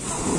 Oh,